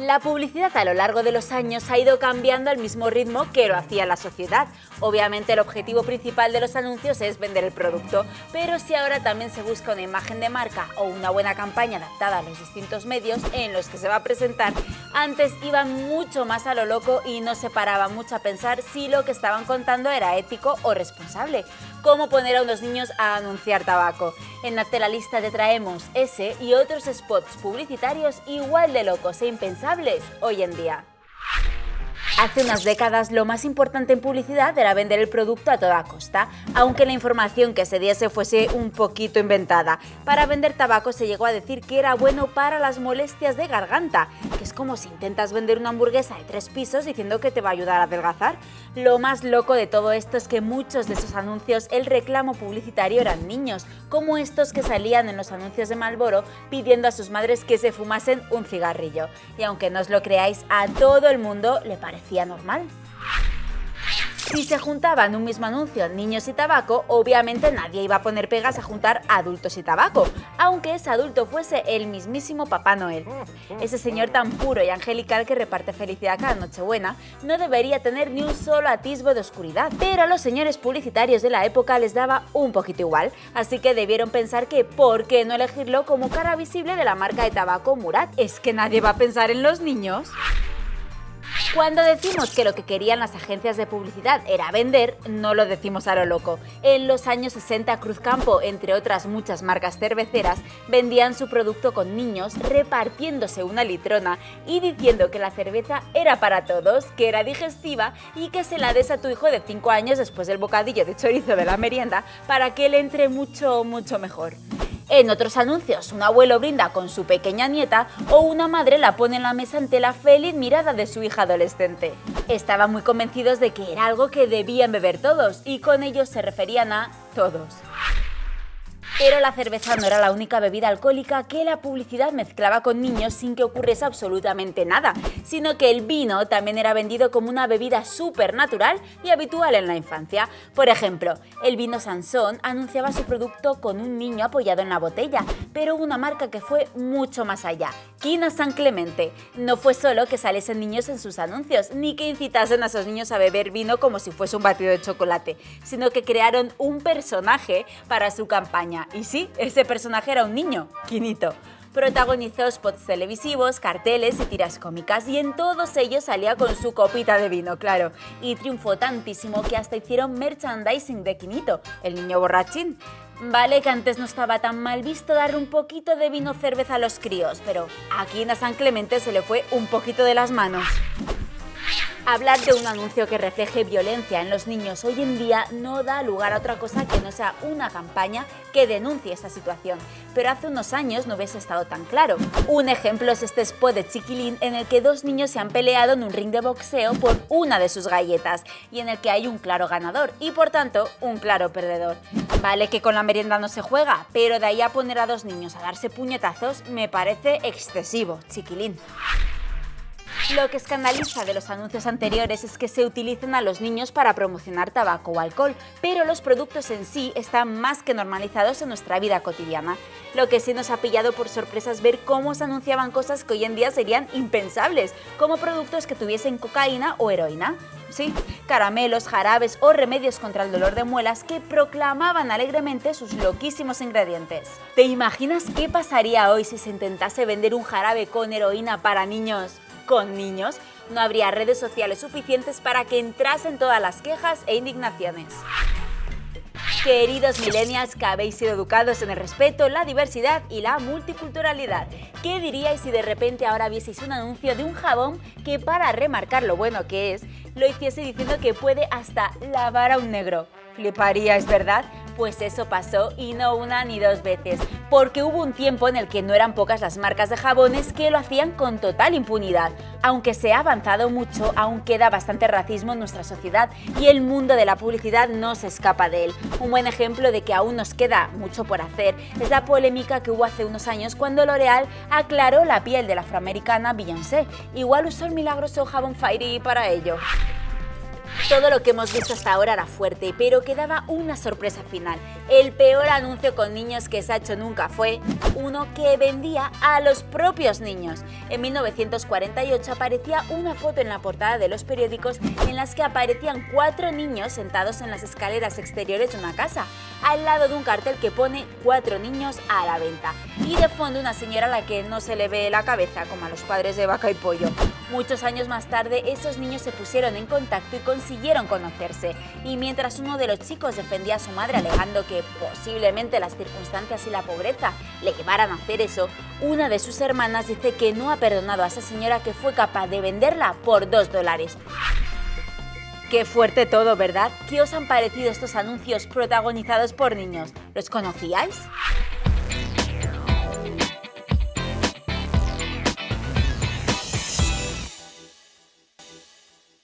La publicidad a lo largo de los años ha ido cambiando al mismo ritmo que lo hacía la sociedad. Obviamente el objetivo principal de los anuncios es vender el producto, pero si ahora también se busca una imagen de marca o una buena campaña adaptada a los distintos medios en los que se va a presentar, antes iban mucho más a lo loco y no se paraba mucho a pensar si lo que estaban contando era ético o responsable. ¿Cómo poner a unos niños a anunciar tabaco? En la lista te traemos ese y otros spots publicitarios igual de locos e impensables hoy en día. Hace unas décadas lo más importante en publicidad era vender el producto a toda costa, aunque la información que se diese fuese un poquito inventada. Para vender tabaco se llegó a decir que era bueno para las molestias de garganta, que es como si intentas vender una hamburguesa de tres pisos diciendo que te va a ayudar a adelgazar. Lo más loco de todo esto es que muchos de esos anuncios el reclamo publicitario eran niños, como estos que salían en los anuncios de Malboro pidiendo a sus madres que se fumasen un cigarrillo. Y aunque no os lo creáis, a todo el mundo le normal. Si se juntaban un mismo anuncio niños y tabaco, obviamente nadie iba a poner pegas a juntar adultos y tabaco, aunque ese adulto fuese el mismísimo Papá Noel. Ese señor tan puro y angelical que reparte felicidad cada Nochebuena no debería tener ni un solo atisbo de oscuridad, pero a los señores publicitarios de la época les daba un poquito igual, así que debieron pensar que ¿por qué no elegirlo como cara visible de la marca de tabaco Murat? ¿Es que nadie va a pensar en los niños? Cuando decimos que lo que querían las agencias de publicidad era vender, no lo decimos a lo loco. En los años 60 Cruzcampo, entre otras muchas marcas cerveceras, vendían su producto con niños repartiéndose una litrona y diciendo que la cerveza era para todos, que era digestiva y que se la des a tu hijo de 5 años después del bocadillo de chorizo de la merienda para que le entre mucho, mucho mejor. En otros anuncios, un abuelo brinda con su pequeña nieta o una madre la pone en la mesa ante la feliz mirada de su hija adolescente. Estaban muy convencidos de que era algo que debían beber todos y con ellos se referían a todos. Pero la cerveza no era la única bebida alcohólica que la publicidad mezclaba con niños sin que ocurriese absolutamente nada, sino que el vino también era vendido como una bebida súper natural y habitual en la infancia. Por ejemplo, el vino Sansón anunciaba su producto con un niño apoyado en la botella, pero una marca que fue mucho más allá, Quina San Clemente. No fue solo que saliesen niños en sus anuncios, ni que incitasen a esos niños a beber vino como si fuese un batido de chocolate, sino que crearon un personaje para su campaña y sí, ese personaje era un niño, Quinito. Protagonizó spots televisivos, carteles y tiras cómicas y en todos ellos salía con su copita de vino, claro. Y triunfó tantísimo que hasta hicieron merchandising de Quinito, el niño borrachín. Vale que antes no estaba tan mal visto dar un poquito de vino cerveza a los críos, pero aquí en San Clemente se le fue un poquito de las manos. Hablar de un anuncio que refleje violencia en los niños hoy en día no da lugar a otra cosa que no sea una campaña que denuncie esta situación, pero hace unos años no hubiese estado tan claro. Un ejemplo es este spot de Chiquilín en el que dos niños se han peleado en un ring de boxeo por una de sus galletas y en el que hay un claro ganador y por tanto un claro perdedor. Vale que con la merienda no se juega, pero de ahí a poner a dos niños a darse puñetazos me parece excesivo, Chiquilín. Lo que escandaliza de los anuncios anteriores es que se utilicen a los niños para promocionar tabaco o alcohol, pero los productos en sí están más que normalizados en nuestra vida cotidiana. Lo que sí nos ha pillado por sorpresa es ver cómo se anunciaban cosas que hoy en día serían impensables, como productos que tuviesen cocaína o heroína. Sí, caramelos, jarabes o remedios contra el dolor de muelas que proclamaban alegremente sus loquísimos ingredientes. ¿Te imaginas qué pasaría hoy si se intentase vender un jarabe con heroína para niños? Con niños, no habría redes sociales suficientes para que entrasen todas las quejas e indignaciones. Queridos millennials que habéis sido educados en el respeto, la diversidad y la multiculturalidad, ¿qué diríais si de repente ahora vieseis un anuncio de un jabón que para remarcar lo bueno que es, lo hiciese diciendo que puede hasta lavar a un negro? Fliparíais, ¿verdad? Pues eso pasó y no una ni dos veces, porque hubo un tiempo en el que no eran pocas las marcas de jabones que lo hacían con total impunidad. Aunque se ha avanzado mucho, aún queda bastante racismo en nuestra sociedad y el mundo de la publicidad no se escapa de él. Un buen ejemplo de que aún nos queda mucho por hacer es la polémica que hubo hace unos años cuando L'Oreal aclaró la piel de la afroamericana Beyoncé. Igual usó el milagroso jabón Fairy para ello. Todo lo que hemos visto hasta ahora era fuerte, pero quedaba una sorpresa final. El peor anuncio con niños que se ha hecho nunca fue uno que vendía a los propios niños. En 1948 aparecía una foto en la portada de los periódicos en las que aparecían cuatro niños sentados en las escaleras exteriores de una casa, al lado de un cartel que pone cuatro niños a la venta. Y de fondo una señora a la que no se le ve la cabeza, como a los padres de vaca y pollo. Muchos años más tarde, esos niños se pusieron en contacto y consiguieron conocerse. Y mientras uno de los chicos defendía a su madre alegando que posiblemente las circunstancias y la pobreza le llevaran a hacer eso, una de sus hermanas dice que no ha perdonado a esa señora que fue capaz de venderla por dos dólares. Qué fuerte todo, ¿verdad? ¿Qué os han parecido estos anuncios protagonizados por niños? ¿Los conocíais?